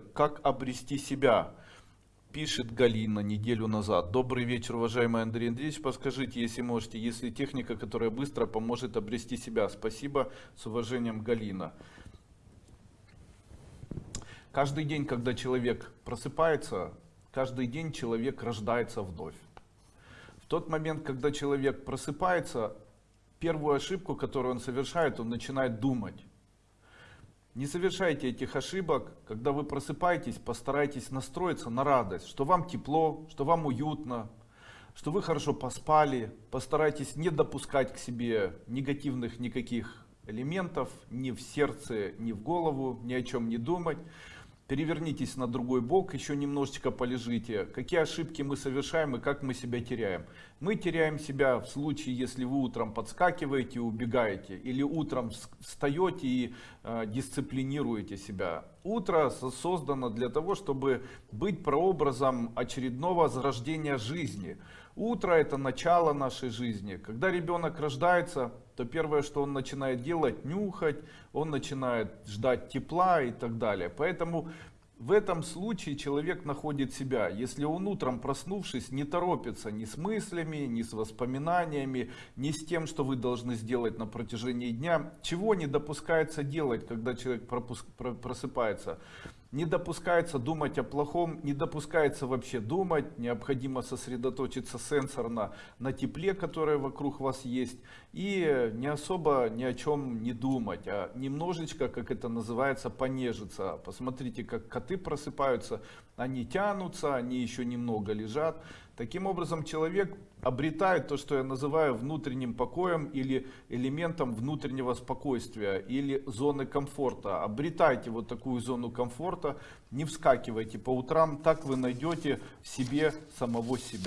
Как обрести себя? Пишет Галина неделю назад. Добрый вечер, уважаемый Андрей Андреевич. Подскажите, если можете, если техника, которая быстро поможет обрести себя. Спасибо. С уважением, Галина. Каждый день, когда человек просыпается, каждый день человек рождается вновь. В тот момент, когда человек просыпается, первую ошибку, которую он совершает, он начинает думать. Не совершайте этих ошибок, когда вы просыпаетесь, постарайтесь настроиться на радость, что вам тепло, что вам уютно, что вы хорошо поспали, постарайтесь не допускать к себе негативных никаких элементов, ни в сердце, ни в голову, ни о чем не думать. Перевернитесь на другой бок, еще немножечко полежите. Какие ошибки мы совершаем и как мы себя теряем? Мы теряем себя в случае, если вы утром подскакиваете и убегаете. Или утром встаете и э, дисциплинируете себя. Утро создано для того, чтобы быть прообразом очередного зарождения жизни. Утро это начало нашей жизни. Когда ребенок рождается, то первое, что он начинает делать, нюхать, он начинает ждать тепла и так далее. Поэтому в этом случае человек находит себя. Если он утром проснувшись не торопится ни с мыслями, ни с воспоминаниями, ни с тем, что вы должны сделать на протяжении дня, чего не допускается делать, когда человек просыпается. Не допускается думать о плохом, не допускается вообще думать, необходимо сосредоточиться сенсорно на тепле, которое вокруг вас есть, и не особо ни о чем не думать, а немножечко, как это называется, понежиться. Посмотрите, как коты просыпаются, они тянутся, они еще немного лежат. Таким образом, человек обретает то, что я называю внутренним покоем или элементом внутреннего спокойствия или зоны комфорта. Обретайте вот такую зону комфорта, не вскакивайте по утрам, так вы найдете в себе самого себя.